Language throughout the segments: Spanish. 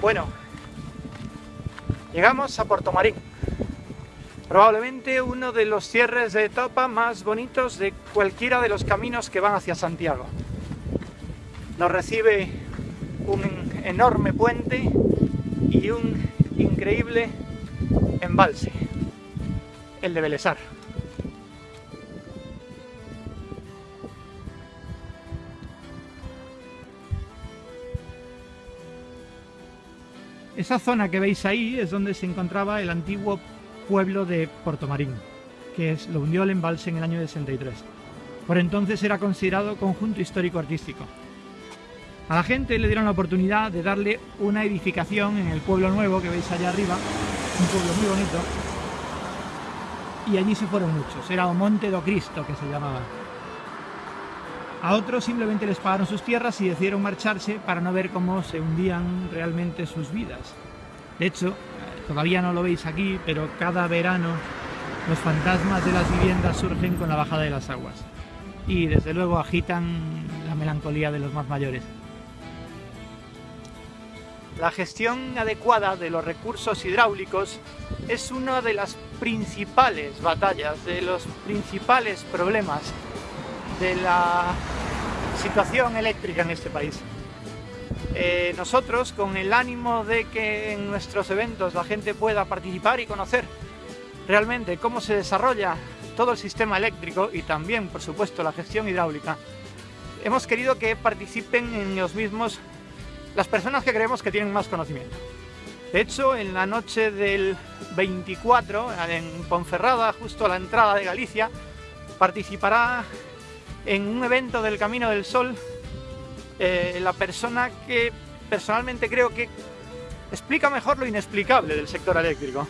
Bueno, llegamos a Puerto Marín. Probablemente uno de los cierres de etapa más bonitos de cualquiera de los caminos que van hacia Santiago. Nos recibe un enorme puente y un increíble embalse, el de Belesar. Esa zona que veis ahí es donde se encontraba el antiguo pueblo de Marín, que es, lo hundió el embalse en el año 63. Por entonces era considerado conjunto histórico-artístico. A la gente le dieron la oportunidad de darle una edificación en el pueblo nuevo que veis allá arriba, un pueblo muy bonito, y allí se fueron muchos, era Monte do Cristo que se llamaba. A otros simplemente les pagaron sus tierras y decidieron marcharse para no ver cómo se hundían realmente sus vidas. De hecho, todavía no lo veis aquí, pero cada verano los fantasmas de las viviendas surgen con la bajada de las aguas. Y desde luego agitan la melancolía de los más mayores. La gestión adecuada de los recursos hidráulicos es una de las principales batallas, de los principales problemas de la situación eléctrica en este país. Eh, nosotros, con el ánimo de que en nuestros eventos la gente pueda participar y conocer realmente cómo se desarrolla todo el sistema eléctrico y también, por supuesto, la gestión hidráulica, hemos querido que participen en los mismos las personas que creemos que tienen más conocimiento. De hecho, en la noche del 24, en Ponferrada, justo a la entrada de Galicia, participará en un evento del Camino del Sol eh, la persona que personalmente creo que explica mejor lo inexplicable del sector eléctrico.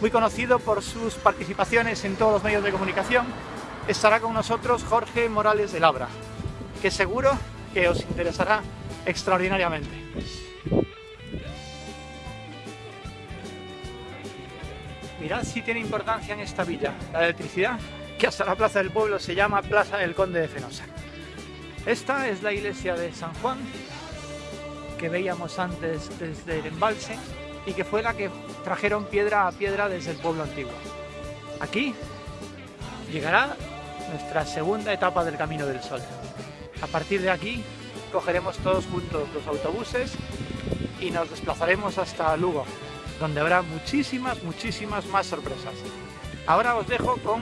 Muy conocido por sus participaciones en todos los medios de comunicación, estará con nosotros Jorge Morales de Labra, que seguro que os interesará extraordinariamente. Mirad si tiene importancia en esta villa la electricidad, que hasta la plaza del pueblo se llama Plaza del Conde de Fenosa. Esta es la iglesia de San Juan, que veíamos antes desde el embalse, y que fue la que trajeron piedra a piedra desde el pueblo antiguo. Aquí llegará nuestra segunda etapa del Camino del Sol. A partir de aquí cogeremos todos juntos los autobuses y nos desplazaremos hasta Lugo, donde habrá muchísimas, muchísimas más sorpresas. Ahora os dejo con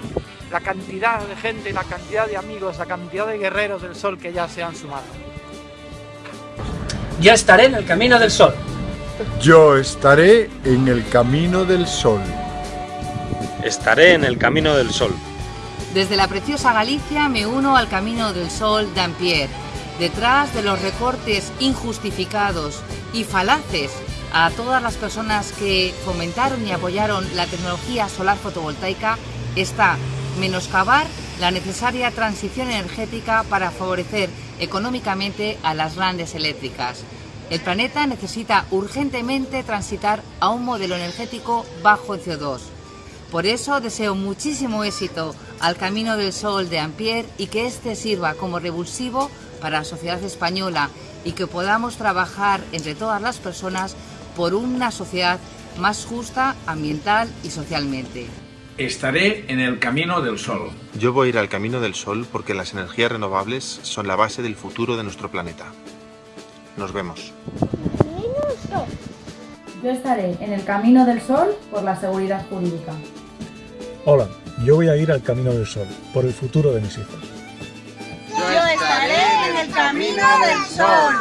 la cantidad de gente, la cantidad de amigos, la cantidad de guerreros del sol que ya se han sumado. Ya estaré en el camino del sol. Yo estaré en el camino del sol. Estaré en el camino del sol. Desde la preciosa Galicia me uno al camino del sol d'Ampierre detrás de los recortes injustificados y falaces a todas las personas que fomentaron y apoyaron la tecnología solar fotovoltaica está menoscabar la necesaria transición energética para favorecer económicamente a las grandes eléctricas. El planeta necesita urgentemente transitar a un modelo energético bajo en CO2. Por eso deseo muchísimo éxito al Camino del Sol de Ampère y que este sirva como revulsivo para la sociedad española y que podamos trabajar entre todas las personas por una sociedad más justa ambiental y socialmente. Estaré en el camino del sol. Yo voy a ir al camino del sol porque las energías renovables son la base del futuro de nuestro planeta. Nos vemos. Yo estaré en el camino del sol por la seguridad jurídica. Hola, yo voy a ir al camino del sol por el futuro de mis hijos. Yo estaré en el camino del sol.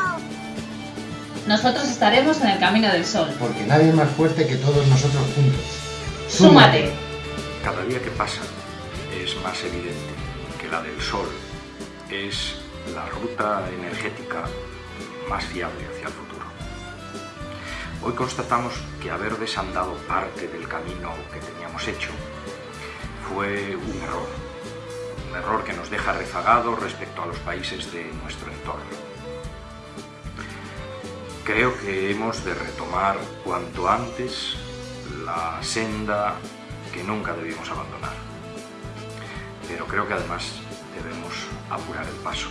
Nosotros estaremos en el camino del sol. Porque nadie es más fuerte que todos nosotros juntos. ¡Súmate! Cada día que pasa es más evidente que la del sol es la ruta energética más fiable hacia el futuro. Hoy constatamos que haber desandado parte del camino que teníamos hecho fue un error un error que nos deja rezagados respecto a los países de nuestro entorno. Creo que hemos de retomar cuanto antes la senda que nunca debimos abandonar. Pero creo que además debemos apurar el paso.